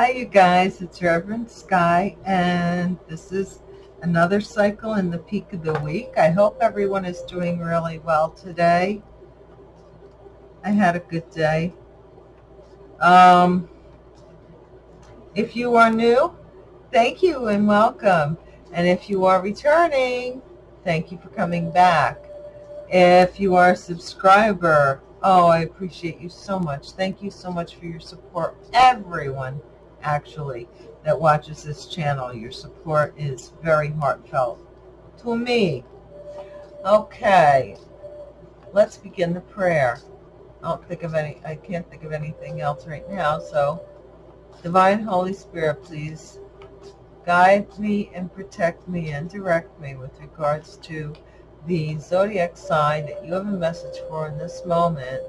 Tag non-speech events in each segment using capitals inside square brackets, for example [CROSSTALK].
Hi, you guys. It's Reverend Sky, and this is another cycle in the peak of the week. I hope everyone is doing really well today. I had a good day. Um, if you are new, thank you and welcome. And if you are returning, thank you for coming back. If you are a subscriber, oh, I appreciate you so much. Thank you so much for your support, everyone actually, that watches this channel. Your support is very heartfelt to me. Okay, let's begin the prayer. I don't think of any, I can't think of anything else right now, so Divine Holy Spirit, please guide me and protect me and direct me with regards to the zodiac sign that you have a message for in this moment.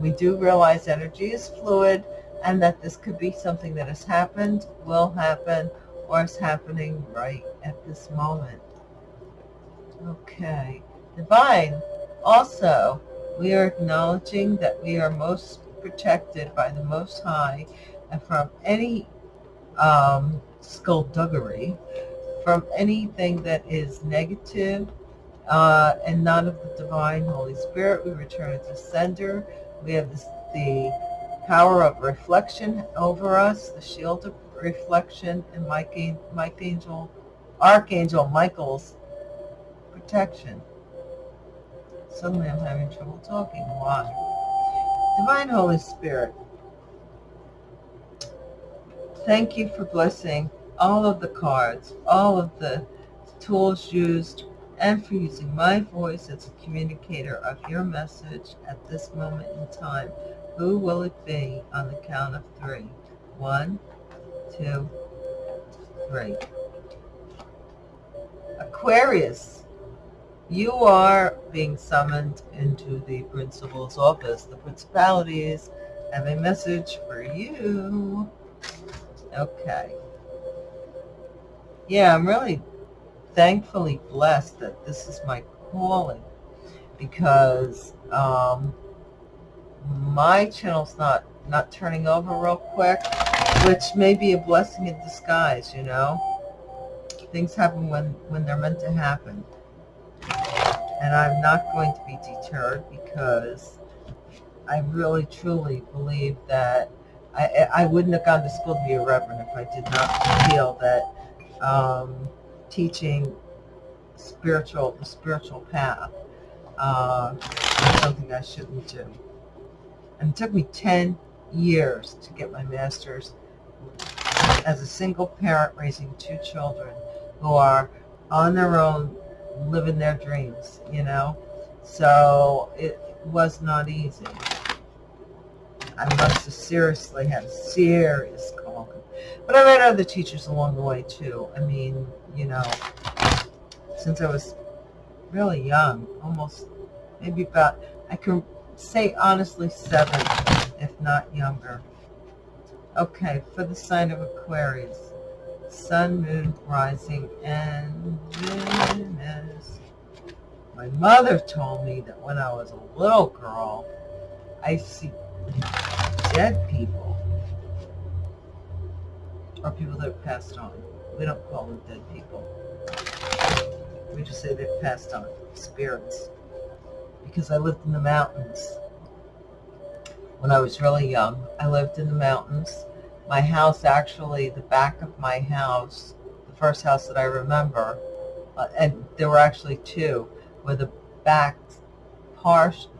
We do realize energy is fluid and that this could be something that has happened, will happen, or is happening right at this moment. Okay. Divine. Also, we are acknowledging that we are most protected by the Most High and from any um, skullduggery, from anything that is negative uh, and not of the divine Holy Spirit. We return it to sender. We have this, the power of reflection over us, the shield of reflection, and Mike, Mike Angel, Archangel Michael's protection. Suddenly I'm having trouble talking. Why? Divine Holy Spirit, thank you for blessing all of the cards, all of the tools used, and for using my voice as a communicator of your message at this moment in time. Who will it be on the count of three? One, two, three. Aquarius, you are being summoned into the principal's office. The principalities have a message for you. Okay. Yeah, I'm really thankfully blessed that this is my calling because um, my channel's not not turning over real quick, which may be a blessing in disguise, you know. Things happen when, when they're meant to happen. And I'm not going to be deterred because I really truly believe that I, I wouldn't have gone to school to be a reverend if I did not feel that um, teaching spiritual, the spiritual path uh, is something I shouldn't do. And it took me 10 years to get my master's as a single parent raising two children who are on their own, living their dreams, you know? So it was not easy. I must have seriously had a serious call. But I met other teachers along the way too. I mean, you know, since I was really young, almost maybe about, I can say honestly seven, if not younger. Okay, for the sign of Aquarius, Sun, Moon, Rising, and Venus. My mother told me that when I was a little girl, I see dead people, or people that have passed on. We don't call them dead people. We just say they've passed on, spirits because I lived in the mountains when I was really young. I lived in the mountains. My house, actually, the back of my house, the first house that I remember, uh, and there were actually two, where the back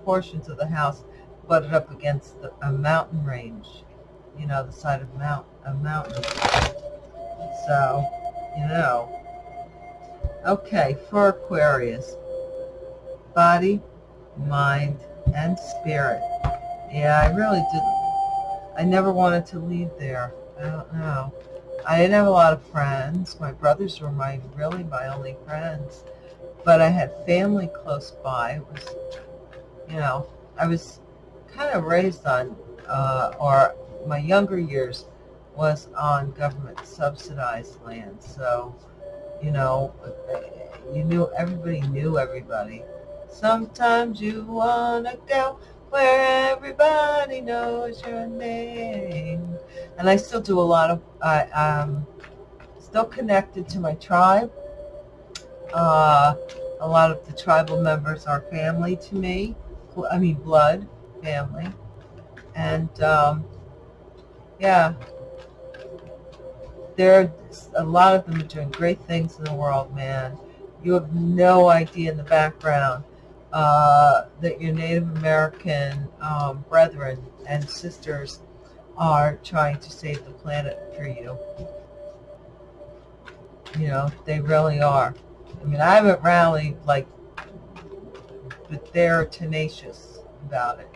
portions of the house butted up against the, a mountain range, you know, the side of mount, a mountain. So, you know. Okay, for Aquarius, body, mind, and spirit. Yeah, I really didn't. I never wanted to leave there. I don't know. I didn't have a lot of friends. My brothers were my really my only friends. But I had family close by. It was, you know, I was kind of raised on, uh, or my younger years was on government subsidized land. So, you know, you knew, everybody knew everybody. Sometimes you want to go where everybody knows your name. And I still do a lot of, I, um, still connected to my tribe. Uh, a lot of the tribal members are family to me. I mean, blood family. And, um, yeah, there, a lot of them are doing great things in the world, man. You have no idea in the background uh, that your Native American um, brethren and sisters are trying to save the planet for you. You know, they really are. I mean, I haven't rallied like, but they're tenacious about it.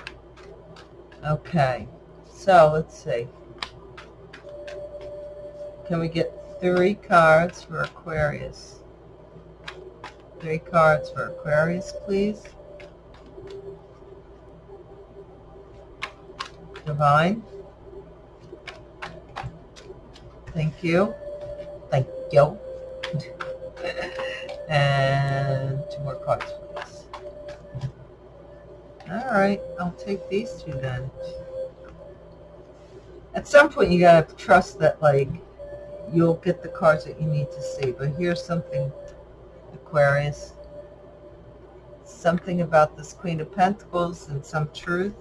Okay, so let's see. Can we get three cards for Aquarius? Three cards for Aquarius, please. Divine. Thank you. Thank you. [LAUGHS] and two more cards, please. All right, I'll take these two then. At some point, you gotta trust that, like, you'll get the cards that you need to see. But here's something, Aquarius. Something about this Queen of Pentacles and some truth.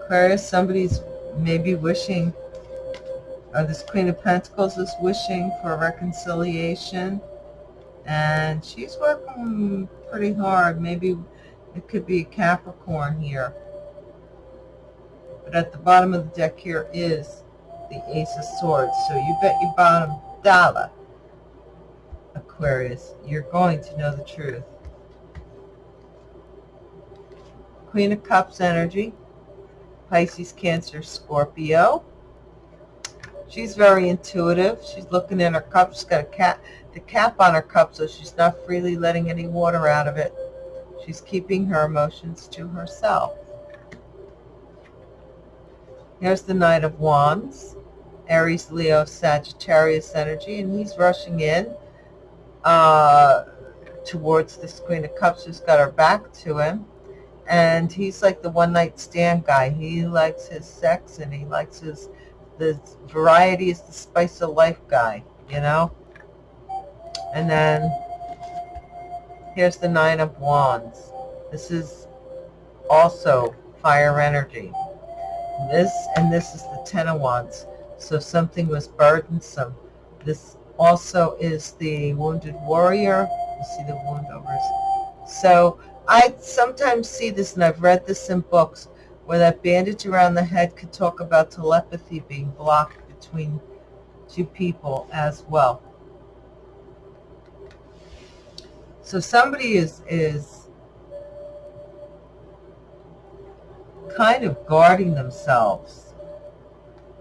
Aquarius, somebody's maybe wishing, or this Queen of Pentacles is wishing for reconciliation. And she's working pretty hard. Maybe it could be a Capricorn here but at the bottom of the deck here is the Ace of Swords. So you bet your bottom dollar, Aquarius, you're going to know the truth. Queen of Cups energy, Pisces, Cancer, Scorpio. She's very intuitive. She's looking in her cup. She's got a cap, the cap on her cup, so she's not freely letting any water out of it. She's keeping her emotions to herself. Here's the Knight of Wands, Aries, Leo, Sagittarius energy, and he's rushing in uh, towards this Queen of Cups who's got her back to him. And he's like the one-night stand guy. He likes his sex and he likes his, the variety is the spice of life guy, you know? And then here's the Nine of Wands. This is also fire energy. This and this is the Ten of Wands. So something was burdensome. This also is the Wounded Warrior. You see the wound over So I sometimes see this, and I've read this in books, where that bandage around the head could talk about telepathy being blocked between two people as well. So somebody is is kind of guarding themselves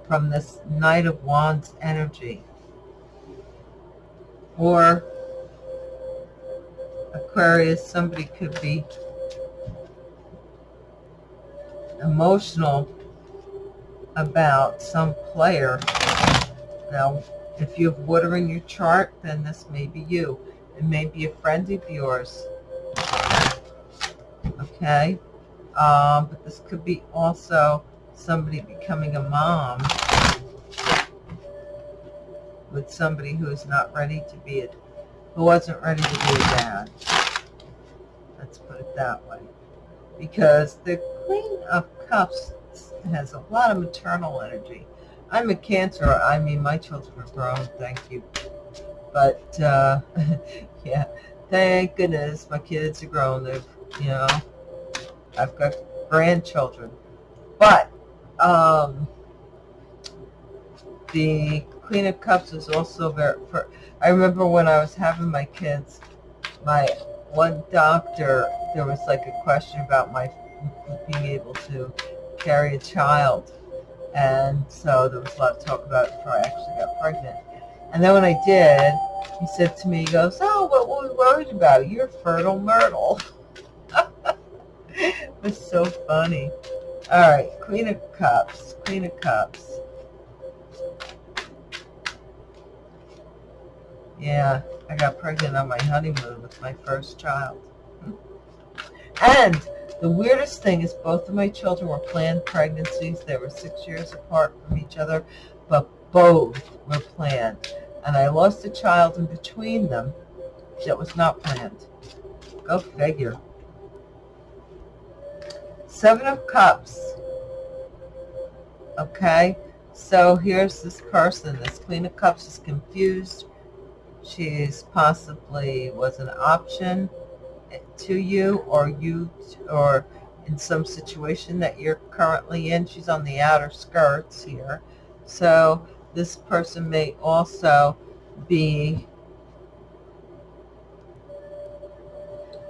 from this Knight of Wands energy. Or Aquarius, somebody could be emotional about some player. Now, if you have water in your chart, then this may be you. It may be a friend of yours. Okay? Um, but this could be also somebody becoming a mom with somebody who is not ready to be a, who wasn't ready to be a dad. Let's put it that way. Because the Queen of Cups has a lot of maternal energy. I'm a Cancer. I mean, my children are grown, thank you. But, uh, [LAUGHS] yeah, thank goodness my kids are grown. They've, you know, I've got grandchildren. But um, the Queen of Cups is also very, for, I remember when I was having my kids, my one doctor, there was like a question about my being able to carry a child. And so there was a lot of talk about it before I actually got pregnant. And then when I did, he said to me, he goes, oh, what were we worried about? You're fertile myrtle. [LAUGHS] [LAUGHS] was so funny. All right, Queen of Cups, Queen of Cups. Yeah, I got pregnant on my honeymoon with my first child. Hmm. And the weirdest thing is both of my children were planned pregnancies. They were six years apart from each other, but both were planned. And I lost a child in between them that was not planned. Go figure. Seven of Cups. Okay, so here's this person. This Queen of Cups is confused. She's possibly was an option to you or you or in some situation that you're currently in. She's on the outer skirts here. So this person may also be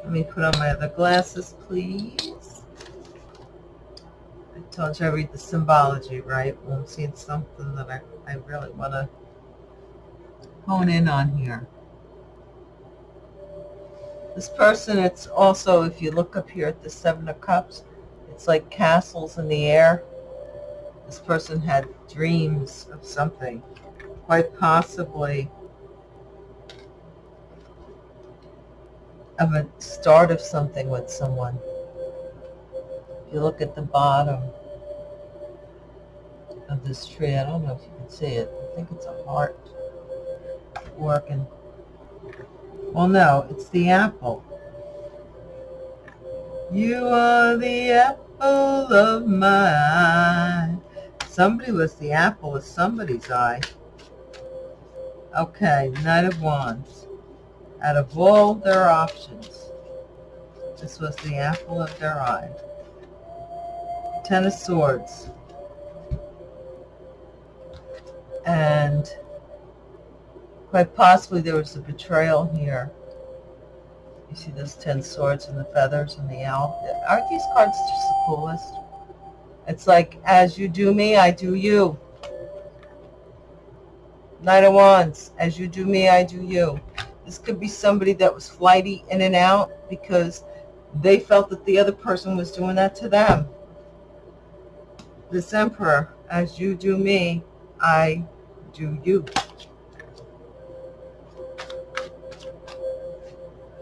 let me put on my other glasses please You I read the symbology right when I'm seeing something that I, I really want to hone in on here this person, it's also, if you look up here at the Seven of Cups, it's like castles in the air. This person had dreams of something, quite possibly of a start of something with someone. If you look at the bottom of this tree, I don't know if you can see it. I think it's a heart working. Well, no, it's the apple. You are the apple of my eye. Somebody was the apple of somebody's eye. Okay, Knight of Wands. Out of all their options, this was the apple of their eye. Ten of Swords. And Quite possibly there was a betrayal here. You see those ten swords and the feathers and the owl. Aren't these cards just the coolest? It's like, as you do me, I do you. Knight of Wands, as you do me, I do you. This could be somebody that was flighty in and out because they felt that the other person was doing that to them. This Emperor, as you do me, I do you.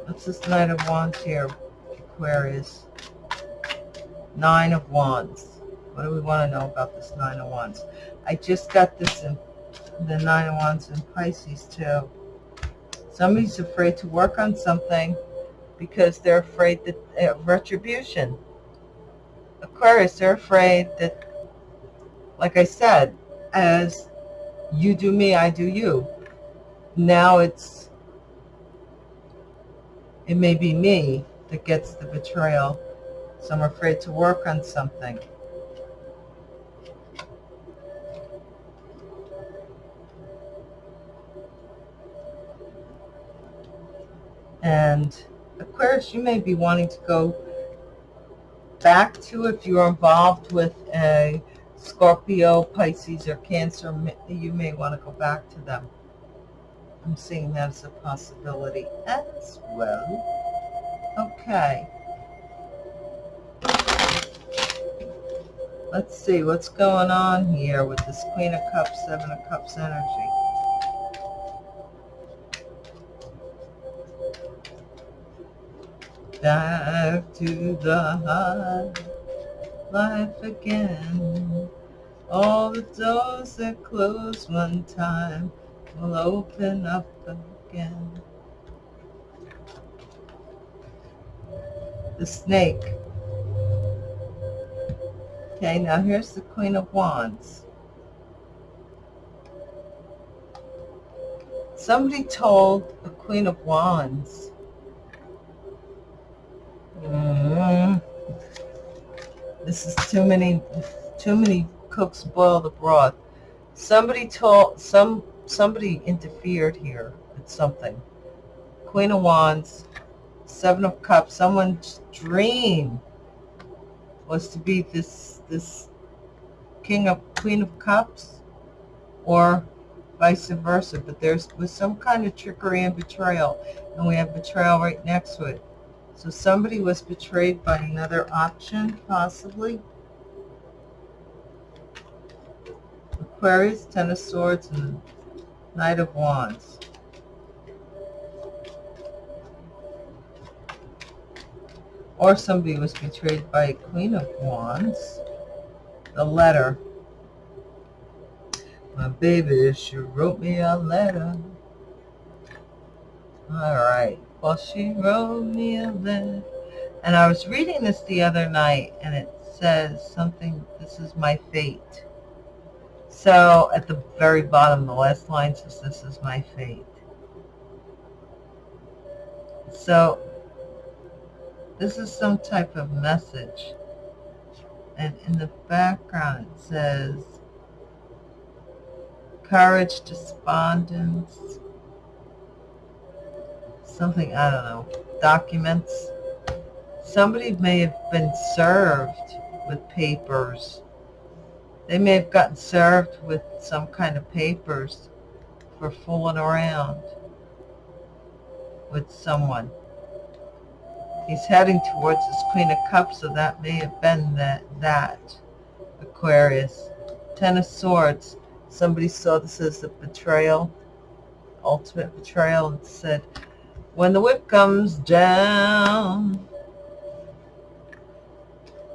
What's this Knight of Wands here, Aquarius? Nine of Wands. What do we want to know about this Nine of Wands? I just got this in the Nine of Wands in Pisces too. Somebody's afraid to work on something because they're afraid that uh, retribution. Aquarius, they're afraid that, like I said, as you do me, I do you. Now it's it may be me that gets the betrayal, so I'm afraid to work on something. And Aquarius, you may be wanting to go back to if you're involved with a Scorpio, Pisces, or Cancer, you may want to go back to them. I'm seeing that as a possibility as well. Okay. Let's see what's going on here with this Queen of Cups, Seven of Cups energy. Back to the high life again. All the doors that closed one time will open up again. The snake. Okay, now here's the Queen of Wands. Somebody told the Queen of Wands this is too many too many cooks boil the broth. Somebody told some somebody interfered here with something. Queen of Wands, Seven of Cups, someone's dream was to be this this King of Queen of Cups or vice versa. But there's was some kind of trickery and betrayal. And we have betrayal right next to it. So somebody was betrayed by another option, possibly. Aquarius, Ten of Swords, and Knight of Wands. or somebody was betrayed by a Queen of Wands. The letter. My baby, she wrote me a letter. All right. Well, she wrote me a letter. And I was reading this the other night, and it says something, this is my fate. So at the very bottom, the last line says, this is my fate. So this is some type of message. And in the background it says, courage, despondence, something, I don't know, documents. Somebody may have been served with papers. They may have gotten served with some kind of papers for fooling around with someone. He's heading towards his Queen of Cups, so that may have been that, that Aquarius. Ten of Swords. Somebody saw this as a betrayal, ultimate betrayal, and said, when the whip comes down.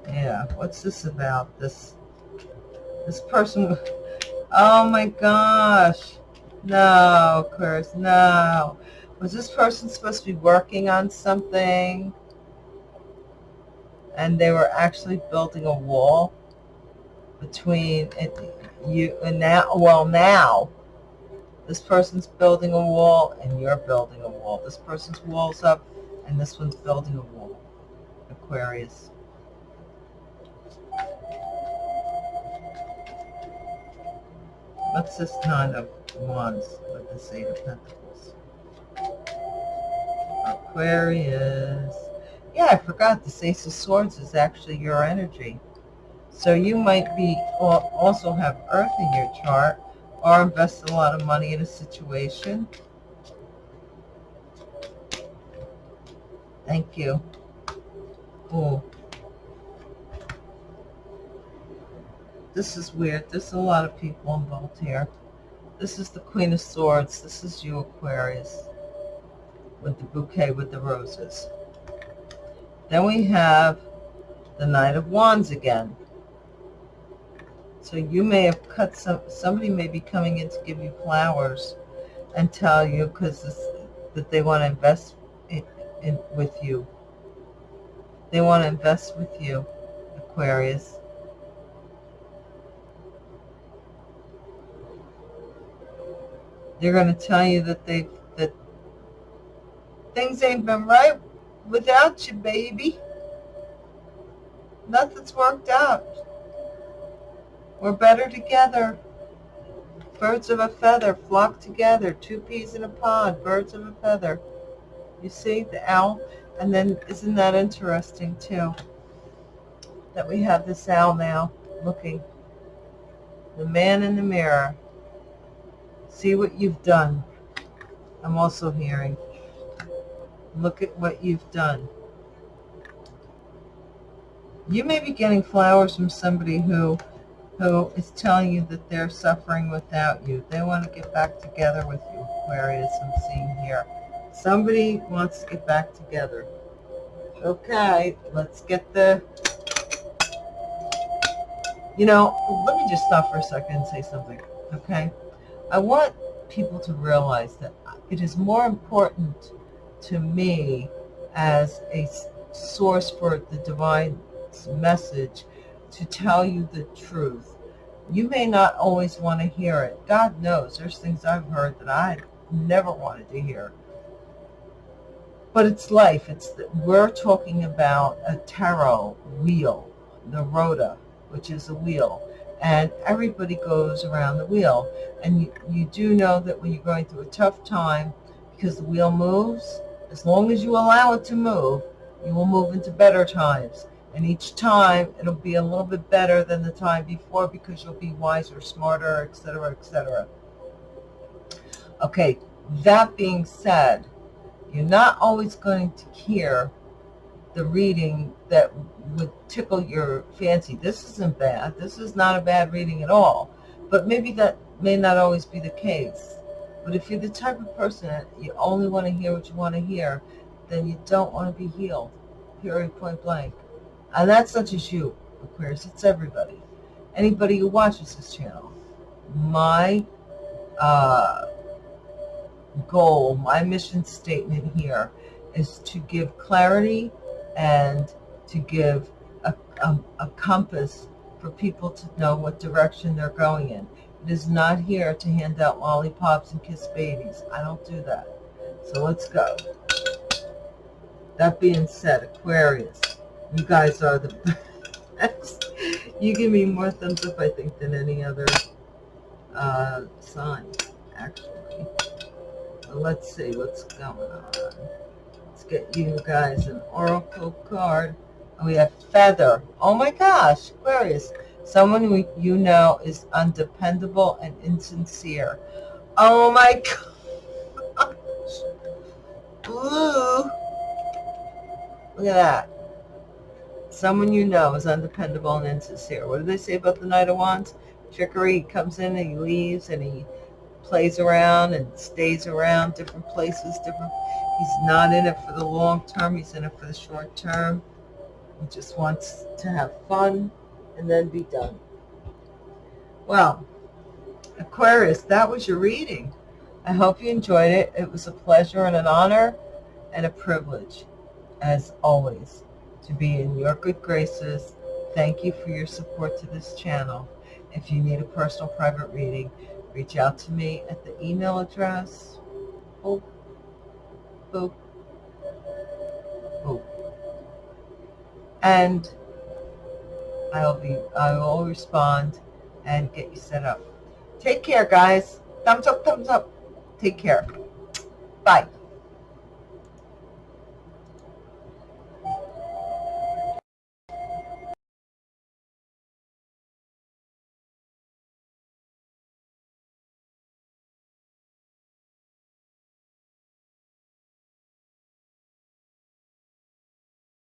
Yeah, what's this about? This, this person, oh my gosh. No, Aquarius, no. Was this person supposed to be working on something? And they were actually building a wall between it, you and now, well now, this person's building a wall and you're building a wall. This person's wall's up and this one's building a wall. Aquarius. What's this Nine of Wands with this Eight of Pentacles? Aquarius. Yeah, I forgot this Ace of Swords is actually your energy. So you might be also have Earth in your chart or invest a lot of money in a situation. Thank you. Oh, This is weird. There's a lot of people involved here. This is the Queen of Swords. This is you, Aquarius with the bouquet with the roses. Then we have the Knight of Wands again. So you may have cut some, somebody may be coming in to give you flowers and tell you because that they want to invest in, in, with you. They want to invest with you, Aquarius. They're going to tell you that they that Things ain't been right without you, baby. Nothing's worked out. We're better together. Birds of a feather flock together. Two peas in a pod. Birds of a feather. You see the owl? And then isn't that interesting too? That we have this owl now looking. The man in the mirror. See what you've done. I'm also hearing. Look at what you've done. You may be getting flowers from somebody who who is telling you that they're suffering without you. They want to get back together with you, Aquarius, I'm seeing here. Somebody wants to get back together. Okay, let's get the... You know, let me just stop for a second and say something, okay? I want people to realize that it is more important to me as a source for the divine message to tell you the truth. You may not always want to hear it. God knows there's things I've heard that I never wanted to hear. But it's life. It's the, We're talking about a tarot wheel, the rota, which is a wheel. And everybody goes around the wheel. And you, you do know that when you're going through a tough time, because the wheel moves, as long as you allow it to move, you will move into better times. And each time it'll be a little bit better than the time before because you'll be wiser, smarter, etc., etc. Okay, that being said, you're not always going to hear the reading that would tickle your fancy. This isn't bad. This is not a bad reading at all. But maybe that may not always be the case. But if you're the type of person that you only want to hear what you want to hear, then you don't want to be healed, period, point blank. And that's not just you, Aquarius, it's everybody. Anybody who watches this channel. My uh, goal, my mission statement here is to give clarity and to give a, a, a compass for people to know what direction they're going in. It is not here to hand out lollipops and kiss babies. I don't do that. So let's go. That being said, Aquarius, you guys are the [LAUGHS] best. You give me more thumbs up, I think, than any other uh, sign, actually. Let's see what's going on. Let's get you guys an oracle card. And we have feather. Oh my gosh, Aquarius. Someone who you know is undependable and insincere. Oh my [LAUGHS] gosh. Blue. Look at that. Someone you know is undependable and insincere. What do they say about the Knight of Wands? Trickery. He comes in and he leaves and he plays around and stays around different places. Different. He's not in it for the long term. He's in it for the short term. He just wants to have fun and then be done. Well, Aquarius, that was your reading. I hope you enjoyed it. It was a pleasure and an honor and a privilege, as always, to be in your good graces. Thank you for your support to this channel. If you need a personal private reading, reach out to me at the email address. Boop, boop, boop. And I'll be, I will respond and get you set up. Take care, guys. Thumbs up, thumbs up. Take care. Bye.